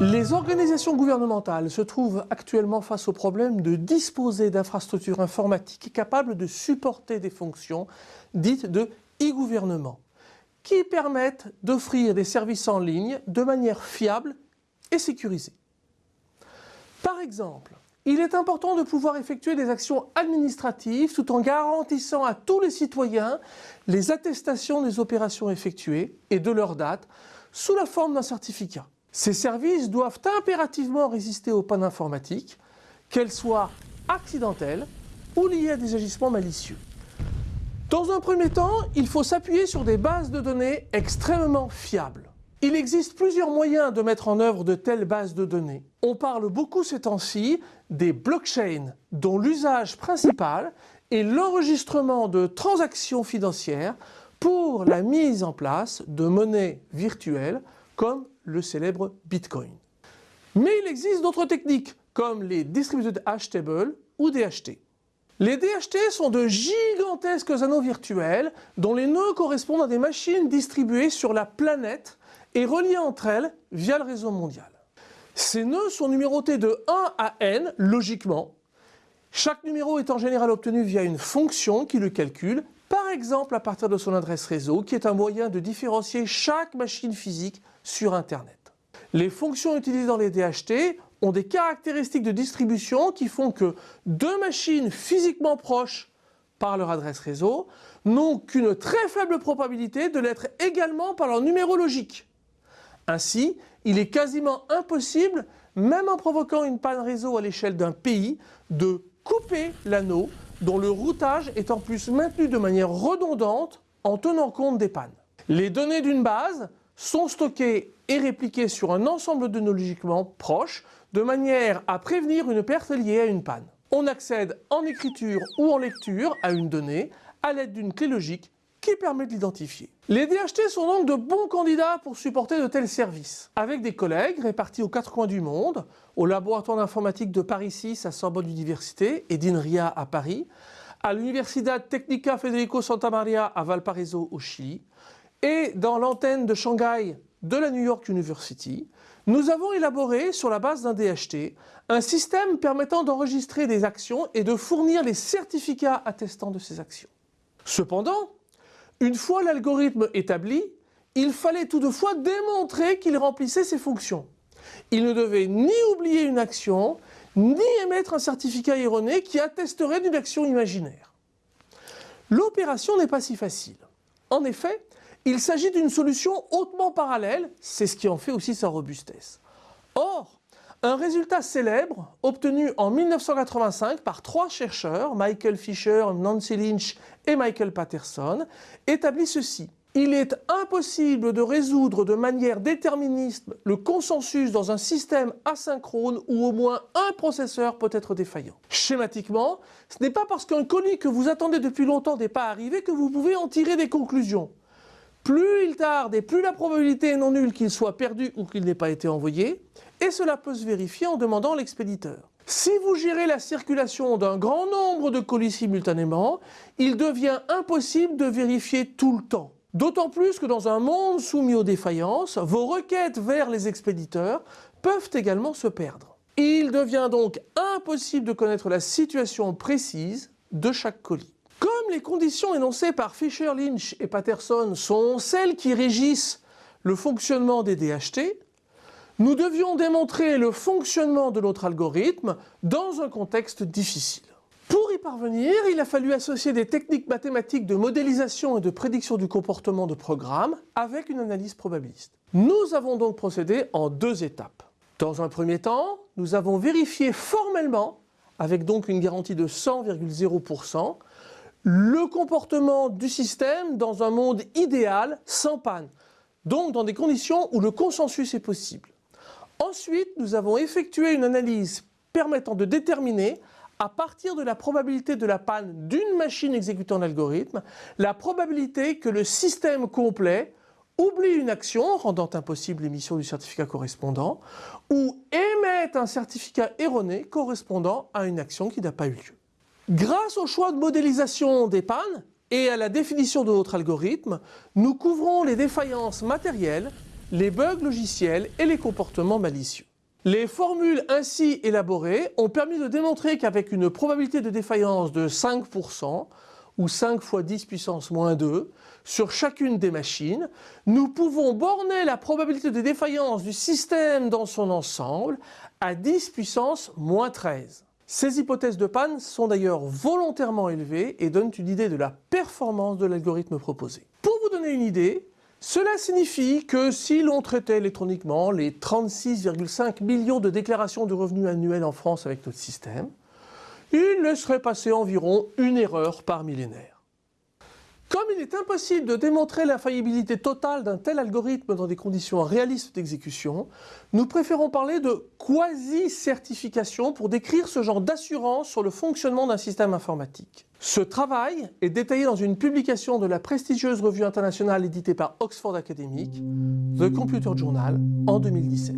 Les organisations gouvernementales se trouvent actuellement face au problème de disposer d'infrastructures informatiques capables de supporter des fonctions dites de e-gouvernement, qui permettent d'offrir des services en ligne de manière fiable et sécurisée. Par exemple, il est important de pouvoir effectuer des actions administratives tout en garantissant à tous les citoyens les attestations des opérations effectuées et de leur date sous la forme d'un certificat. Ces services doivent impérativement résister aux pannes informatiques, qu'elles soient accidentelles ou liées à des agissements malicieux. Dans un premier temps, il faut s'appuyer sur des bases de données extrêmement fiables. Il existe plusieurs moyens de mettre en œuvre de telles bases de données. On parle beaucoup ces temps-ci des blockchains, dont l'usage principal est l'enregistrement de transactions financières pour la mise en place de monnaies virtuelles comme le célèbre Bitcoin. Mais il existe d'autres techniques comme les Distributed Hash Tables ou DHT. Les DHT sont de gigantesques anneaux virtuels dont les nœuds correspondent à des machines distribuées sur la planète et reliées entre elles via le réseau mondial. Ces nœuds sont numérotés de 1 à n, logiquement. Chaque numéro est en général obtenu via une fonction qui le calcule, exemple à partir de son adresse réseau, qui est un moyen de différencier chaque machine physique sur Internet. Les fonctions utilisées dans les DHT ont des caractéristiques de distribution qui font que deux machines physiquement proches par leur adresse réseau n'ont qu'une très faible probabilité de l'être également par leur numéro logique. Ainsi, il est quasiment impossible, même en provoquant une panne réseau à l'échelle d'un pays, de couper l'anneau dont le routage est en plus maintenu de manière redondante en tenant compte des pannes. Les données d'une base sont stockées et répliquées sur un ensemble de nœuds logiquement proches de manière à prévenir une perte liée à une panne. On accède en écriture ou en lecture à une donnée à l'aide d'une clé logique qui permet de l'identifier. Les DHT sont donc de bons candidats pour supporter de tels services. Avec des collègues répartis aux quatre coins du monde, au laboratoire d'informatique de Paris 6 à Sorbonne Université et d'INRIA à Paris, à l'Universidad Técnica Federico Santa Maria à Valparaiso au Chili, et dans l'antenne de Shanghai de la New York University, nous avons élaboré, sur la base d'un DHT, un système permettant d'enregistrer des actions et de fournir les certificats attestant de ces actions. Cependant, une fois l'algorithme établi, il fallait toutefois démontrer qu'il remplissait ses fonctions. Il ne devait ni oublier une action, ni émettre un certificat erroné qui attesterait d'une action imaginaire. L'opération n'est pas si facile. En effet, il s'agit d'une solution hautement parallèle, c'est ce qui en fait aussi sa robustesse. Or, un résultat célèbre, obtenu en 1985 par trois chercheurs, Michael Fisher, Nancy Lynch et Michael Patterson, établit ceci. Il est impossible de résoudre de manière déterministe le consensus dans un système asynchrone où au moins un processeur peut être défaillant. Schématiquement, ce n'est pas parce qu'un colis que vous attendez depuis longtemps n'est pas arrivé que vous pouvez en tirer des conclusions. Plus il tarde et plus la probabilité est non nulle qu'il soit perdu ou qu'il n'ait pas été envoyé, et cela peut se vérifier en demandant l'expéditeur. Si vous gérez la circulation d'un grand nombre de colis simultanément, il devient impossible de vérifier tout le temps. D'autant plus que dans un monde soumis aux défaillances, vos requêtes vers les expéditeurs peuvent également se perdre. Il devient donc impossible de connaître la situation précise de chaque colis. Comme les conditions énoncées par Fisher, Lynch et Patterson sont celles qui régissent le fonctionnement des DHT, nous devions démontrer le fonctionnement de notre algorithme dans un contexte difficile. Pour y parvenir, il a fallu associer des techniques mathématiques de modélisation et de prédiction du comportement de programme avec une analyse probabiliste. Nous avons donc procédé en deux étapes. Dans un premier temps, nous avons vérifié formellement, avec donc une garantie de 100,0%, le comportement du système dans un monde idéal sans panne, donc dans des conditions où le consensus est possible. Ensuite, nous avons effectué une analyse permettant de déterminer, à partir de la probabilité de la panne d'une machine exécutant l'algorithme, la probabilité que le système complet oublie une action rendant impossible l'émission du certificat correspondant ou émette un certificat erroné correspondant à une action qui n'a pas eu lieu. Grâce au choix de modélisation des pannes et à la définition de notre algorithme, nous couvrons les défaillances matérielles, les bugs logiciels et les comportements malicieux. Les formules ainsi élaborées ont permis de démontrer qu'avec une probabilité de défaillance de 5%, ou 5 fois 10 puissance moins 2, sur chacune des machines, nous pouvons borner la probabilité de défaillance du système dans son ensemble à 10 puissance moins 13. Ces hypothèses de panne sont d'ailleurs volontairement élevées et donnent une idée de la performance de l'algorithme proposé. Pour vous donner une idée, cela signifie que si l'on traitait électroniquement les 36,5 millions de déclarations de revenus annuels en France avec notre système, il laisserait passer environ une erreur par millénaire. Comme il est impossible de démontrer l'infaillibilité totale d'un tel algorithme dans des conditions réalistes d'exécution, nous préférons parler de quasi-certification pour décrire ce genre d'assurance sur le fonctionnement d'un système informatique. Ce travail est détaillé dans une publication de la prestigieuse revue internationale éditée par Oxford Academic, The Computer Journal, en 2017.